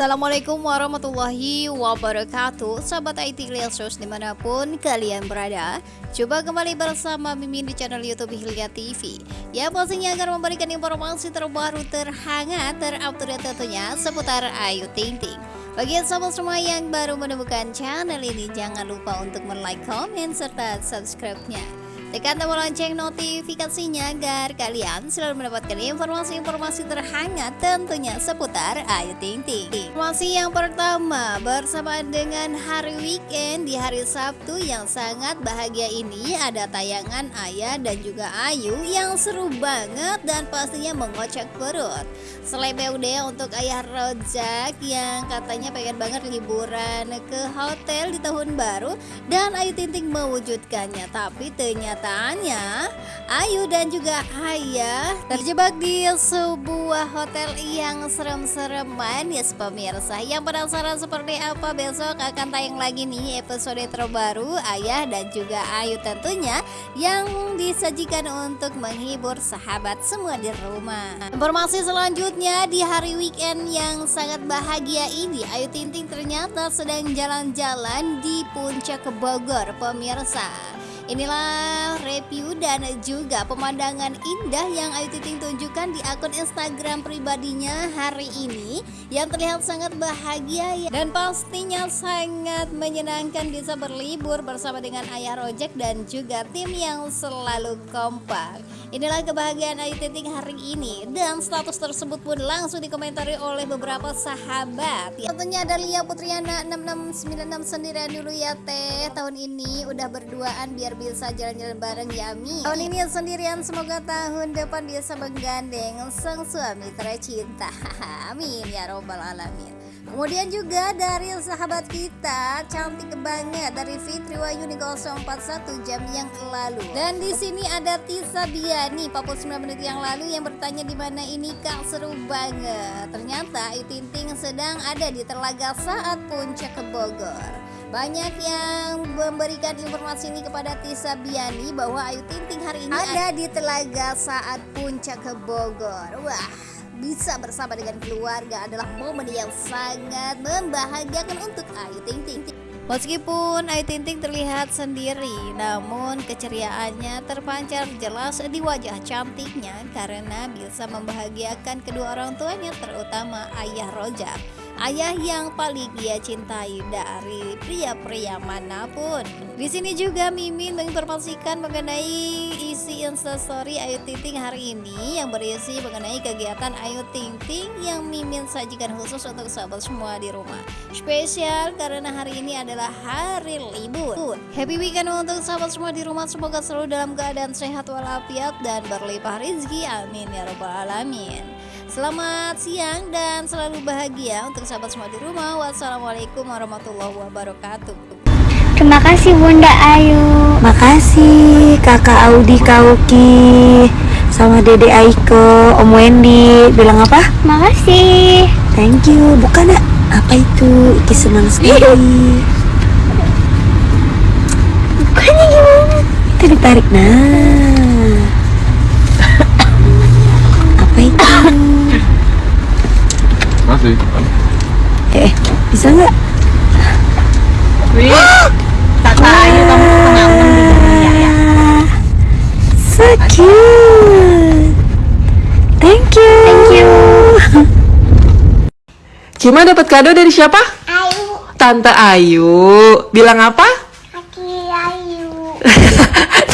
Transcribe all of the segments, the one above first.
Assalamualaikum warahmatullahi wabarakatuh. Sahabat IT Lesos di mana pun kalian berada Coba kembali bersama Mimin di channel Youtube Hilya TV Ya pastinya akan memberikan informasi terbaru terhangat terupdate tentunya seputar Ayu Ting Ting. Bagi sahabat semua yang baru menemukan channel ini Jangan lupa untuk like, komen, serta subscribe-nya Tekan tombol lonceng notifikasinya agar kalian selalu mendapatkan informasi-informasi terhangat tentunya seputar Ayu Ting Ting. Informasi yang pertama bersamaan dengan hari weekend di hari Sabtu yang sangat bahagia ini ada tayangan Ayah dan juga Ayu yang seru banget dan pastinya mengocak perut. Selain untuk Ayah Rojak yang katanya pengen banget liburan ke hotel di tahun baru dan Ayu Ting Ting mewujudkannya tapi ternyata Kenyataannya, Ayu dan juga Ayah terjebak di sebuah hotel yang serem-sereman ya pemirsa. Yang penasaran seperti apa besok akan tayang lagi nih episode terbaru Ayah dan juga Ayu tentunya yang disajikan untuk menghibur sahabat semua di rumah. Informasi selanjutnya di hari weekend yang sangat bahagia ini Ayu Tinting ternyata sedang jalan-jalan di puncak Bogor pemirsa. Inilah review dan juga pemandangan indah yang Ayu Ting tunjukkan di akun Instagram pribadinya hari ini yang terlihat sangat bahagia ya. dan pastinya sangat menyenangkan bisa berlibur bersama dengan Ayah Rojek dan juga tim yang selalu kompak. Inilah kebahagiaan Ayu Ting hari ini dan status tersebut pun langsung dikomentari oleh beberapa sahabat. Ya, tentunya ada Lia Putriana 6696 sendirian dulu ya teh tahun ini udah berduaan biar bisa jalan-jalan bareng ya Mi Tahun ini sendirian semoga tahun depan bisa menggandeng sang suami tercinta Amin ya robbal alamin Kemudian juga dari sahabat kita cantik banget dari Fitri Wayuni 041 jam yang lalu. Dan di sini ada Tisa Biani 49 menit yang lalu yang bertanya di mana ini Kak seru banget. Ternyata Ayu Ting sedang ada di Telaga saat puncak ke Bogor. Banyak yang memberikan informasi ini kepada Tisa Biani bahwa Ayu Ting Ting hari ini ada di Telaga saat puncak ke Bogor. Wah, bisa bersama dengan keluarga adalah momen yang sangat membahagiakan untuk Ayu Ting Ting. Meskipun Ayu Ting Ting terlihat sendiri, namun keceriaannya terpancar jelas di wajah cantiknya karena bisa membahagiakan kedua orang tuanya terutama ayah Rojak ayah yang paling ia cintai dari pria-pria mana pun. Di sini juga Mimin menginformasikan mengenai isi instastory Ayu Ting Ting hari ini yang berisi mengenai kegiatan Ayu Ting Ting yang Mimin sajikan khusus untuk sahabat semua di rumah. Spesial karena hari ini adalah hari libur. Happy weekend untuk sahabat semua di rumah. Semoga selalu dalam keadaan sehat walafiat dan berlimpah rezeki. Amin ya robbal alamin. Selamat siang dan selalu bahagia untuk sahabat semua di rumah. Wassalamualaikum warahmatullahi wabarakatuh. Terima kasih Bunda Ayu. Makasih Kakak Audi Kauki sama Dede Aiko, Om Wendy. Bilang apa? Makasih. Thank you. Bukan ya? Apa itu? Iki senang sekali. Bukannya gimana? Itu ditarik nah. Masih. Eh, bisa nggak? Wih, kakak kamu enam di dunia ya. So cute. Thank you. Thank you. Cima dapat kado dari siapa? Ayu, Tante Ayu. Bilang apa? Aki Ayu.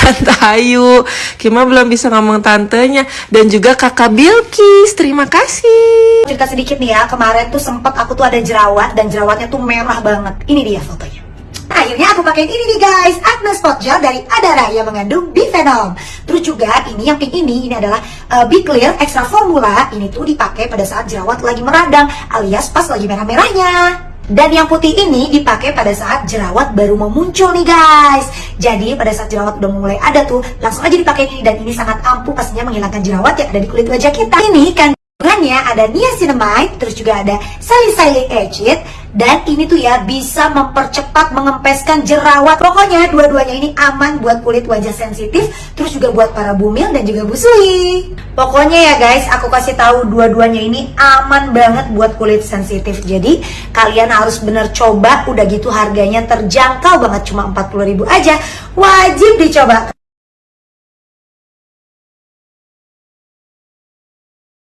Tante Ayu. Kima belum bisa ngomong tantenya. Dan juga Kakak Bilkis. Terima kasih. cerita sedikit nih ya. Kemarin tuh sempet aku tuh ada jerawat dan jerawatnya tuh merah banget. Ini dia fotonya. Nah, akhirnya aku pakai ini nih guys. Acne Spot Gel dari Adara yang mengandung bifenol terus juga ini yang pink ini ini adalah uh, Be Clear Extra Formula. Ini tuh dipakai pada saat jerawat lagi meradang alias pas lagi merah-merahnya dan yang putih ini dipakai pada saat jerawat baru mau muncul nih guys. Jadi pada saat jerawat udah mulai ada tuh Langsung aja dipakai. Ini Dan ini sangat ampuh pastinya menghilangkan jerawat yang ada di kulit wajah kita. Ini kan bahan-bahannya ada niacinamide, terus juga ada salicylic acid, dan ini tuh ya bisa mempercepat mengempeskan jerawat. Pokoknya dua-duanya ini aman buat kulit wajah sensitif, terus juga buat para bumil dan juga busui. Pokoknya ya guys, aku kasih tahu dua-duanya ini aman banget buat kulit sensitif. Jadi kalian harus bener coba, udah gitu harganya terjangkau banget cuma 40.000 aja. Wajib dicoba.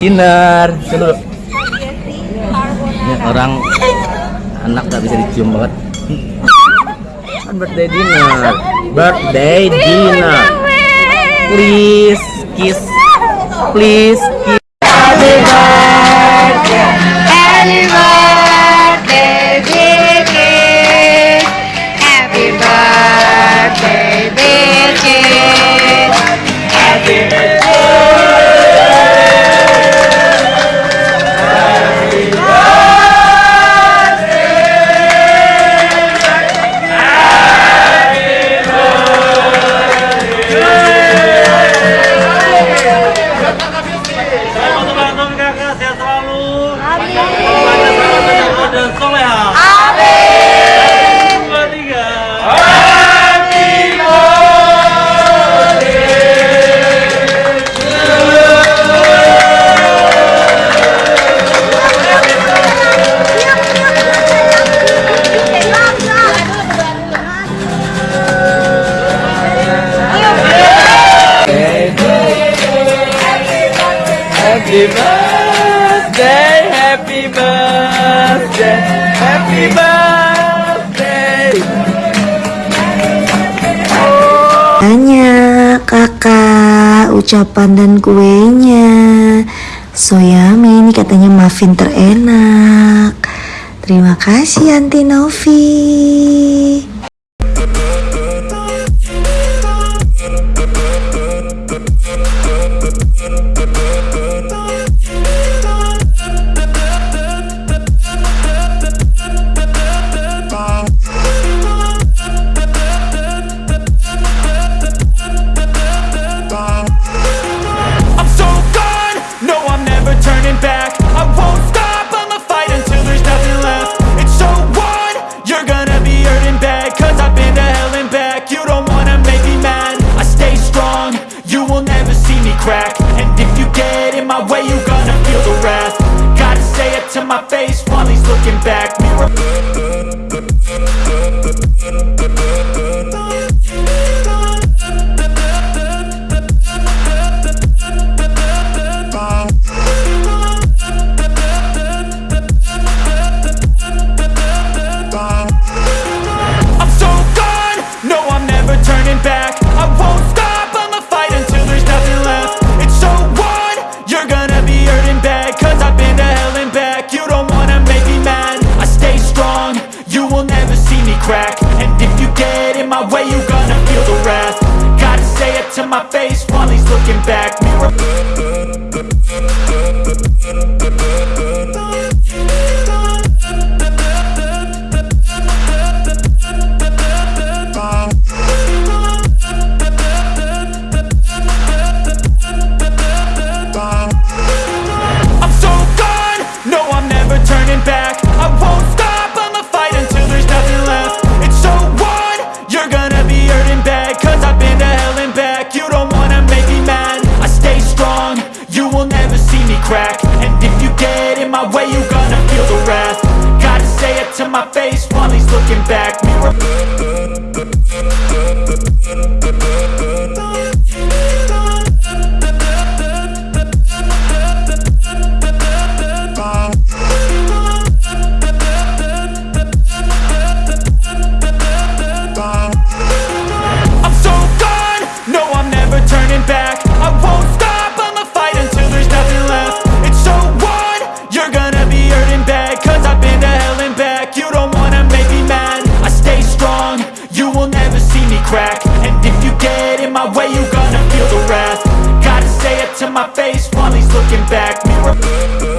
Dinner. Dulu ini orang anak gak bisa dicium banget. Kan birthday dinner. Birthday dinner. Please kiss. Please kiss happy birthday happy birthday happy birthday. Tanya kakak ucapan dan kuenya. Soyami ini katanya muffin terenak. Terima kasih Anti Novi get in my way, you gonna feel the wrath. Gotta say it to my face while he's looking back. Mirror crack. And if you get in my way, you gonna feel the wrath. Gotta say it to my face while he's looking back. Mirror crack And if you get in my way, you gonna feel the wrath. Gotta say it to my face while he's looking back. Mirror